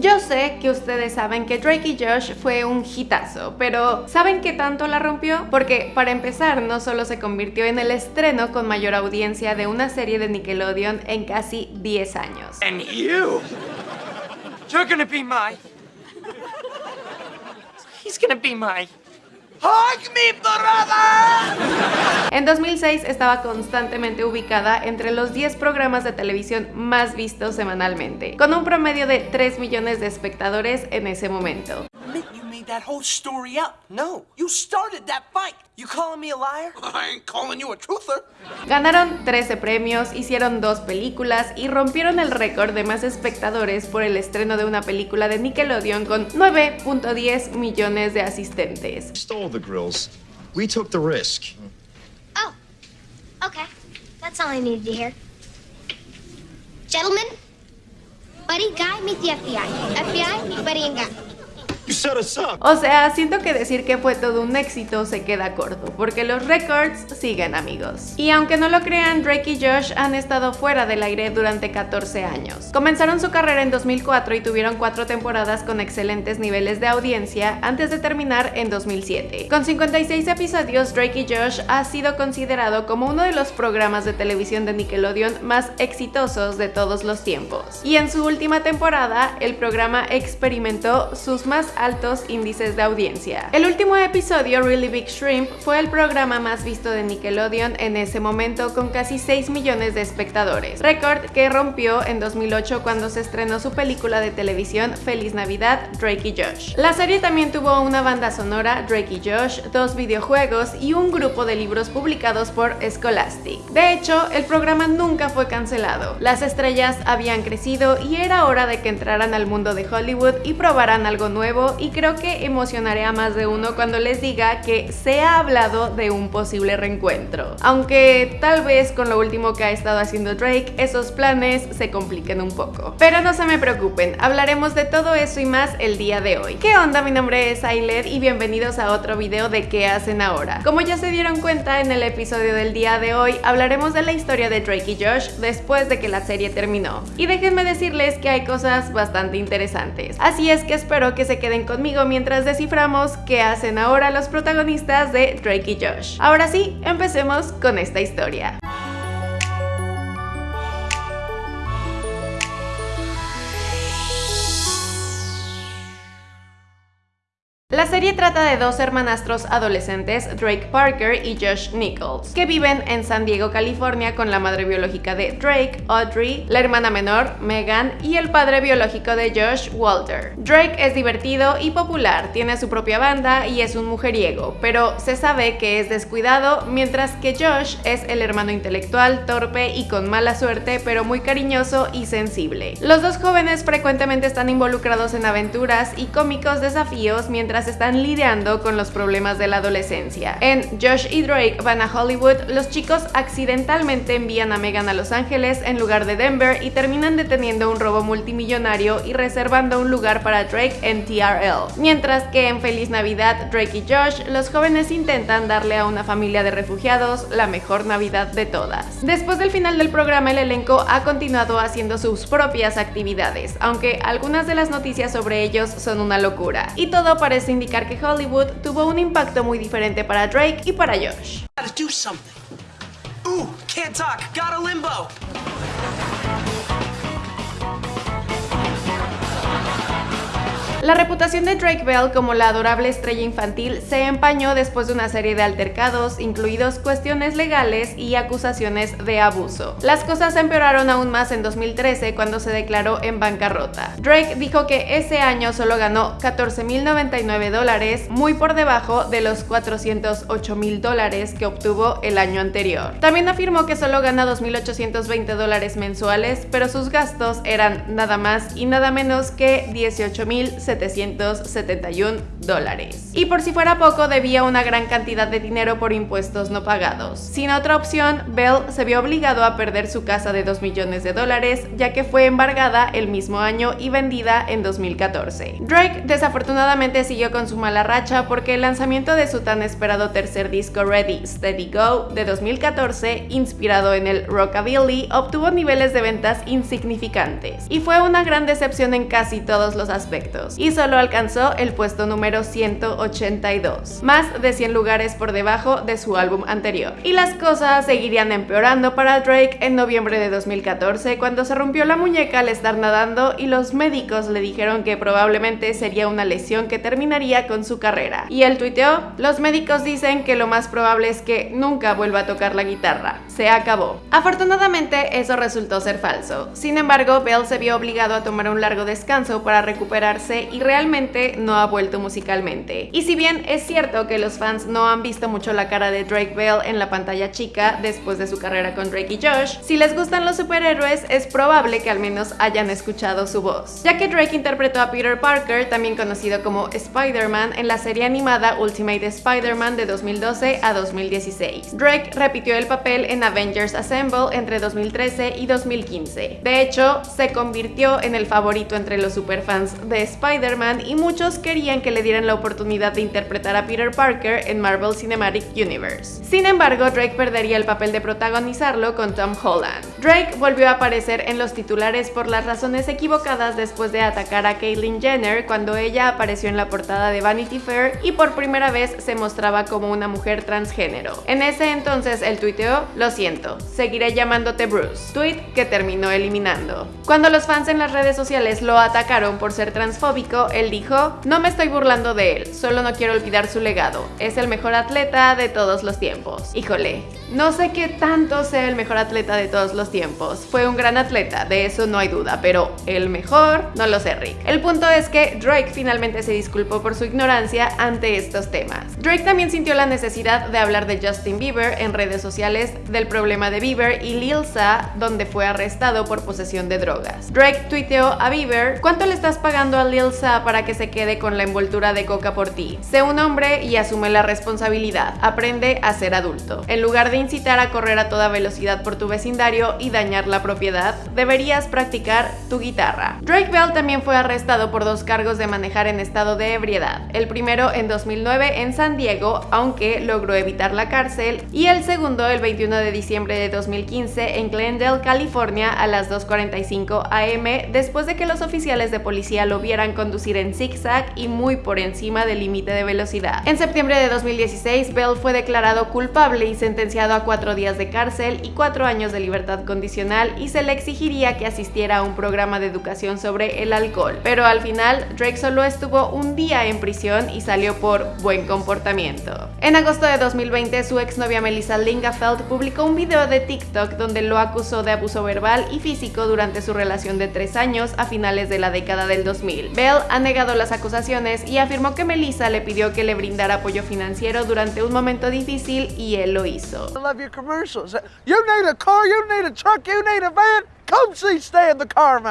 Yo sé que ustedes saben que Drake y Josh fue un hitazo, pero ¿saben qué tanto la rompió? Porque para empezar no solo se convirtió en el estreno con mayor audiencia de una serie de Nickelodeon en casi 10 años. And you, you're gonna be my. He's gonna be my. Hug me, brother! En 2006 estaba constantemente ubicada entre los 10 programas de televisión más vistos semanalmente, con un promedio de 3 millones de espectadores en ese momento. That whole story up. No, you started that fight. You calling me a liar? I ain't calling you a truther. Ganaron 13 premios, hicieron dos películas y rompieron el récord de más espectadores por el estreno de una película de Nickelodeon con 9.10 millones de asistentes. stole the grills. We took the risk. Oh, okay. That's all I needed to hear. Gentlemen, Buddy Guy, meet the FBI. FBI, meet Buddy and Guy. You set us up. O sea, siento que decir que fue todo un éxito se queda corto, porque los récords siguen amigos. Y aunque no lo crean, Drake y Josh han estado fuera del aire durante 14 años. Comenzaron su carrera en 2004 y tuvieron cuatro temporadas con excelentes niveles de audiencia antes de terminar en 2007. Con 56 episodios, Drake y Josh ha sido considerado como uno de los programas de televisión de Nickelodeon más exitosos de todos los tiempos. Y en su última temporada, el programa experimentó sus más índices de audiencia. El último episodio, Really Big Shrimp, fue el programa más visto de Nickelodeon en ese momento con casi 6 millones de espectadores, récord que rompió en 2008 cuando se estrenó su película de televisión Feliz Navidad, Drake y Josh. La serie también tuvo una banda sonora, Drake y Josh, dos videojuegos y un grupo de libros publicados por Scholastic. De hecho, el programa nunca fue cancelado. Las estrellas habían crecido y era hora de que entraran al mundo de Hollywood y probaran algo nuevo y creo que emocionaré a más de uno cuando les diga que se ha hablado de un posible reencuentro. Aunque tal vez con lo último que ha estado haciendo Drake, esos planes se compliquen un poco. Pero no se me preocupen, hablaremos de todo eso y más el día de hoy. ¿Qué onda? Mi nombre es Ailer y bienvenidos a otro video de ¿Qué hacen ahora? Como ya se dieron cuenta en el episodio del día de hoy, hablaremos de la historia de Drake y Josh después de que la serie terminó. Y déjenme decirles que hay cosas bastante interesantes. Así es que espero que se queden conmigo mientras desciframos qué hacen ahora los protagonistas de Drake y Josh. Ahora sí, empecemos con esta historia. Serie trata de dos hermanastros adolescentes, Drake Parker y Josh Nichols, que viven en San Diego, California con la madre biológica de Drake, Audrey, la hermana menor, Megan, y el padre biológico de Josh, Walter. Drake es divertido y popular, tiene su propia banda y es un mujeriego, pero se sabe que es descuidado, mientras que Josh es el hermano intelectual, torpe y con mala suerte, pero muy cariñoso y sensible. Los dos jóvenes frecuentemente están involucrados en aventuras y cómicos desafíos mientras están lidiando con los problemas de la adolescencia. En Josh y Drake van a Hollywood, los chicos accidentalmente envían a Megan a Los Ángeles en lugar de Denver y terminan deteniendo un robo multimillonario y reservando un lugar para Drake en TRL. Mientras que en Feliz Navidad, Drake y Josh, los jóvenes intentan darle a una familia de refugiados la mejor Navidad de todas. Después del final del programa, el elenco ha continuado haciendo sus propias actividades, aunque algunas de las noticias sobre ellos son una locura. Y todo parece indicar que Hollywood tuvo un impacto muy diferente para Drake y para Josh. La reputación de Drake Bell como la adorable estrella infantil se empañó después de una serie de altercados, incluidos cuestiones legales y acusaciones de abuso. Las cosas empeoraron aún más en 2013 cuando se declaró en bancarrota. Drake dijo que ese año solo ganó 14.099 dólares, muy por debajo de los 408.000 dólares que obtuvo el año anterior. También afirmó que solo gana 2.820 dólares mensuales, pero sus gastos eran nada más y nada menos que 18.000 2.771 dólares. Y por si fuera poco, debía una gran cantidad de dinero por impuestos no pagados. Sin otra opción, Bell se vio obligado a perder su casa de 2 millones de dólares, ya que fue embargada el mismo año y vendida en 2014. Drake desafortunadamente siguió con su mala racha porque el lanzamiento de su tan esperado tercer disco Ready, Steady Go de 2014, inspirado en el rockabilly, obtuvo niveles de ventas insignificantes y fue una gran decepción en casi todos los aspectos, solo alcanzó el puesto número 182, más de 100 lugares por debajo de su álbum anterior. Y las cosas seguirían empeorando para Drake en noviembre de 2014 cuando se rompió la muñeca al estar nadando y los médicos le dijeron que probablemente sería una lesión que terminaría con su carrera. Y él tuiteó, los médicos dicen que lo más probable es que nunca vuelva a tocar la guitarra. Se acabó. Afortunadamente eso resultó ser falso. Sin embargo, Bell se vio obligado a tomar un largo descanso para recuperarse y realmente no ha vuelto musicalmente. Y si bien es cierto que los fans no han visto mucho la cara de Drake Bell en la pantalla chica después de su carrera con Drake y Josh, si les gustan los superhéroes es probable que al menos hayan escuchado su voz, ya que Drake interpretó a Peter Parker, también conocido como Spider-Man, en la serie animada Ultimate Spider-Man de 2012 a 2016. Drake repitió el papel en Avengers Assemble entre 2013 y 2015. De hecho, se convirtió en el favorito entre los superfans de Spider-Man y muchos querían que le dieran la oportunidad de interpretar a Peter Parker en Marvel Cinematic Universe. Sin embargo, Drake perdería el papel de protagonizarlo con Tom Holland. Drake volvió a aparecer en los titulares por las razones equivocadas después de atacar a Caitlyn Jenner cuando ella apareció en la portada de Vanity Fair y por primera vez se mostraba como una mujer transgénero. En ese entonces él tuiteó, lo siento, seguiré llamándote Bruce, tweet que terminó eliminando. Cuando los fans en las redes sociales lo atacaron por ser transfóbico, él dijo, no me estoy burlando de él, solo no quiero olvidar su legado, es el mejor atleta de todos los tiempos. Híjole, no sé qué tanto sea el mejor atleta de todos los tiempos, fue un gran atleta, de eso no hay duda, pero el mejor, no lo sé Rick. El punto es que Drake finalmente se disculpó por su ignorancia ante estos temas. Drake también sintió la necesidad de hablar de Justin Bieber en redes sociales, del problema de Bieber y Lil Sa, donde fue arrestado por posesión de drogas. Drake tuiteó a Bieber, ¿cuánto le estás pagando a Lil Sa para que se quede con la envoltura de coca por ti? Sé un hombre y asume la responsabilidad, aprende a ser adulto. En lugar de incitar a correr a toda velocidad por tu vecindario y dañar la propiedad, deberías practicar tu guitarra. Drake Bell también fue arrestado por dos cargos de manejar en estado de ebriedad. El primero en 2009 en San Diego, aunque logró evitar la cárcel, y el segundo el 21 de diciembre de 2015 en Glendale, California a las 2.45 am después de que los oficiales de policía lo vieran conducir en zigzag y muy por encima del límite de velocidad. En septiembre de 2016, Bell fue declarado culpable y sentenciado a cuatro días de cárcel y cuatro años de libertad condicional y se le exigiría que asistiera a un programa de educación sobre el alcohol. Pero al final, Drake solo estuvo un día en prisión y salió por buen comportamiento. En agosto de 2020, su exnovia Melissa Lingafeld publicó un video de TikTok donde lo acusó de abuso verbal y físico durante su relación de tres años a finales de la década del 2000. Bell ha negado las acusaciones y afirmó que Melissa le pidió que le brindara apoyo financiero durante un momento difícil y él lo hizo. You need a car, you need a truck, you need a van.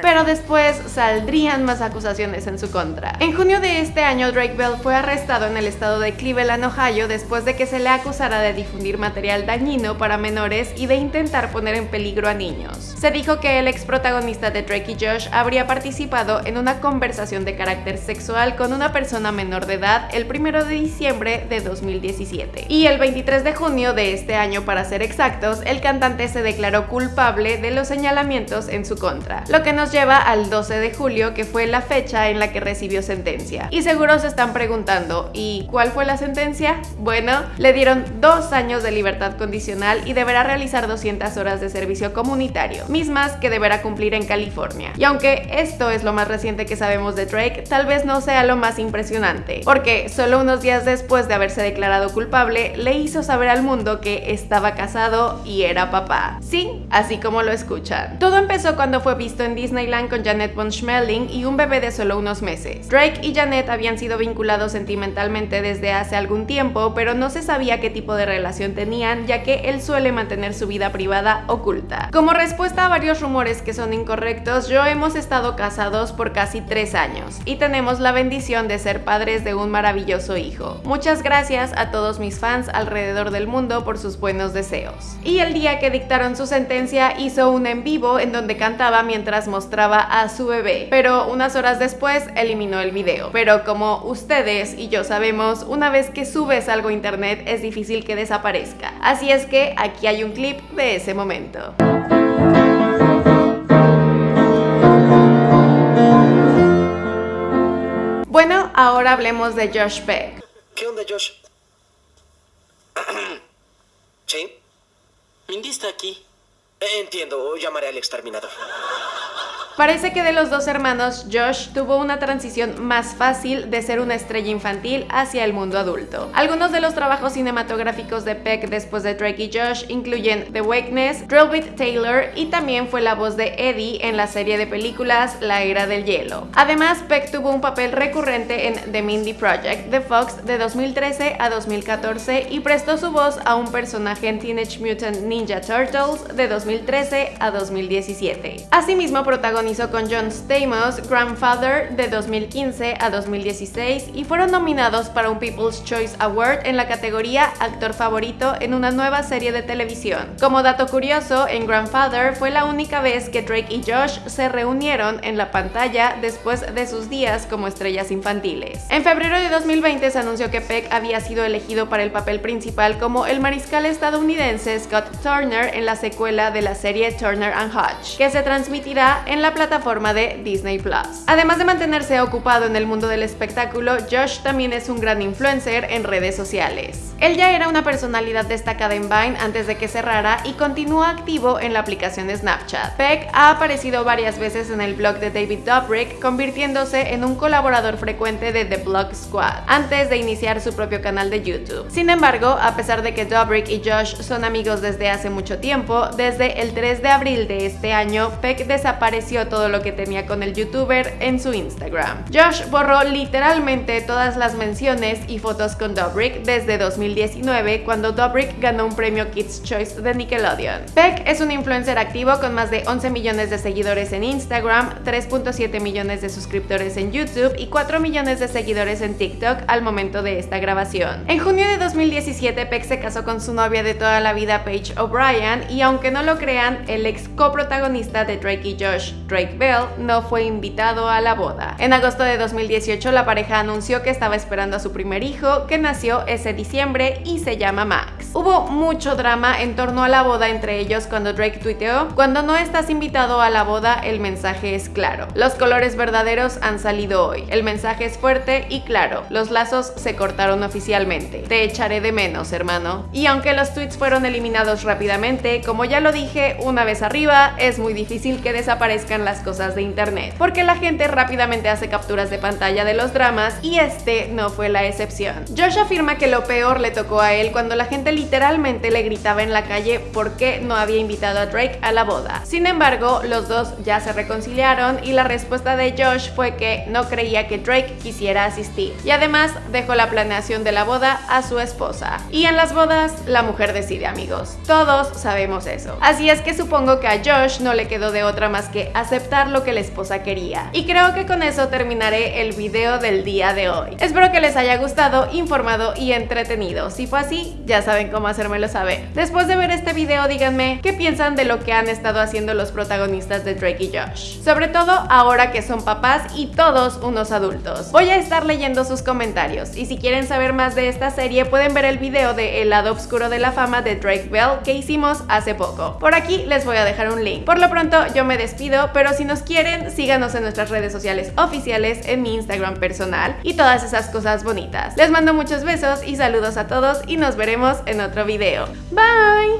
Pero después saldrían más acusaciones en su contra. En junio de este año, Drake Bell fue arrestado en el estado de Cleveland, Ohio, después de que se le acusara de difundir material dañino para menores y de intentar poner en peligro a niños. Se dijo que el ex protagonista de Drake y Josh habría participado en una conversación de carácter sexual con una persona menor de edad el 1 de diciembre de 2017. Y el 23 de junio de este año, para ser exactos, el cantante se declaró culpable de los señalamientos en su contra, lo que nos lleva al 12 de julio, que fue la fecha en la que recibió sentencia. Y seguro se están preguntando, ¿y cuál fue la sentencia? Bueno, le dieron dos años de libertad condicional y deberá realizar 200 horas de servicio comunitario, mismas que deberá cumplir en California. Y aunque esto es lo más reciente que sabemos de Drake, tal vez no sea lo más impresionante, porque solo unos días después de haberse declarado culpable, le hizo saber al mundo que estaba casado y era papá. Sí, así como lo escuchan Todo empezó cuando fue visto en Disneyland con Janet von Schmeling y un bebé de solo unos meses. Drake y Janet habían sido vinculados sentimentalmente desde hace algún tiempo, pero no se sabía qué tipo de relación tenían, ya que él suele mantener su vida privada oculta. Como respuesta a varios rumores que son incorrectos, yo hemos estado casados por casi tres años y tenemos la bendición de ser padres de un maravilloso hijo. Muchas gracias a todos mis fans alrededor del mundo por sus buenos deseos. Y el día que dictaron su sentencia hizo un en vivo en donde cantaba mientras mostraba a su bebé, pero unas horas después eliminó el video. Pero como ustedes y yo sabemos, una vez que subes algo a internet es difícil que desaparezca. Así es que aquí hay un clip de ese momento. Bueno, ahora hablemos de Josh Peck. ¿Qué onda, Josh? ¿Sí? Mindy está aquí. Entiendo, llamaré al exterminador. Parece que de los dos hermanos, Josh tuvo una transición más fácil de ser una estrella infantil hacia el mundo adulto. Algunos de los trabajos cinematográficos de Peck después de Drake y Josh incluyen The Wakeness, Drillbit Taylor y también fue la voz de Eddie en la serie de películas La Era del Hielo. Además, Peck tuvo un papel recurrente en The Mindy Project de Fox de 2013 a 2014 y prestó su voz a un personaje en Teenage Mutant Ninja Turtles de 2013 a 2017. Asimismo, protagonizó con John Stamos, Grandfather de 2015 a 2016 y fueron nominados para un People's Choice Award en la categoría Actor Favorito en una nueva serie de televisión. Como dato curioso, en Grandfather fue la única vez que Drake y Josh se reunieron en la pantalla después de sus días como estrellas infantiles. En febrero de 2020 se anunció que Peck había sido elegido para el papel principal como el mariscal estadounidense Scott Turner en la secuela de la serie Turner and Hutch, que se transmitirá en la plataforma de Disney Plus. Además de mantenerse ocupado en el mundo del espectáculo, Josh también es un gran influencer en redes sociales. Él ya era una personalidad destacada en Vine antes de que cerrara y continúa activo en la aplicación Snapchat. Peck ha aparecido varias veces en el blog de David Dobrik, convirtiéndose en un colaborador frecuente de The Blog Squad, antes de iniciar su propio canal de YouTube. Sin embargo, a pesar de que Dobrik y Josh son amigos desde hace mucho tiempo, desde el 3 de abril de este año, Peck desapareció todo lo que tenía con el youtuber en su Instagram. Josh borró literalmente todas las menciones y fotos con Dobrik desde 2019 cuando Dobrik ganó un premio Kids Choice de Nickelodeon. Peck es un influencer activo con más de 11 millones de seguidores en Instagram, 3.7 millones de suscriptores en YouTube y 4 millones de seguidores en TikTok al momento de esta grabación. En junio de 2017 Peck se casó con su novia de toda la vida Paige O'Brien y aunque no lo crean, el ex coprotagonista de Drake y Josh, Drake Bell, no fue invitado a la boda. En agosto de 2018 la pareja anunció que estaba esperando a su primer hijo, que nació ese diciembre y se llama Max. Hubo mucho drama en torno a la boda entre ellos cuando Drake tuiteó, cuando no estás invitado a la boda el mensaje es claro. Los colores verdaderos han salido hoy. El mensaje es fuerte y claro. Los lazos se cortaron oficialmente. Te echaré de menos, hermano. Y aunque los tweets fueron eliminados rápidamente, como ya lo dije una vez arriba, es muy difícil que desaparezcan las cosas de internet, porque la gente rápidamente hace capturas de pantalla de los dramas y este no fue la excepción. Josh afirma que lo peor le tocó a él cuando la gente literalmente le gritaba en la calle por qué no había invitado a Drake a la boda. Sin embargo, los dos ya se reconciliaron y la respuesta de Josh fue que no creía que Drake quisiera asistir y además dejó la planeación de la boda a su esposa. Y en las bodas, la mujer decide amigos. Todos sabemos eso. Así es que supongo que a Josh no le quedó de otra más que aceptar lo que la esposa quería. Y creo que con eso terminaré el video del día de hoy. Espero que les haya gustado, informado y entretenido. Si fue así, ya saben cómo hacérmelo saber. Después de ver este video, díganme qué piensan de lo que han estado haciendo los protagonistas de Drake y Josh. Sobre todo ahora que son papás y todos unos adultos. Voy a estar leyendo sus comentarios y si quieren saber más de esta serie pueden ver el video de El lado oscuro de la fama de Drake Bell que hicimos hace poco. Por aquí les voy a dejar un link. Por lo pronto yo me despido, pero si nos quieren, síganos en nuestras redes sociales oficiales, en mi Instagram personal y todas esas cosas bonitas. Les mando muchos besos y saludos a todos y nos veremos en otro video. Bye!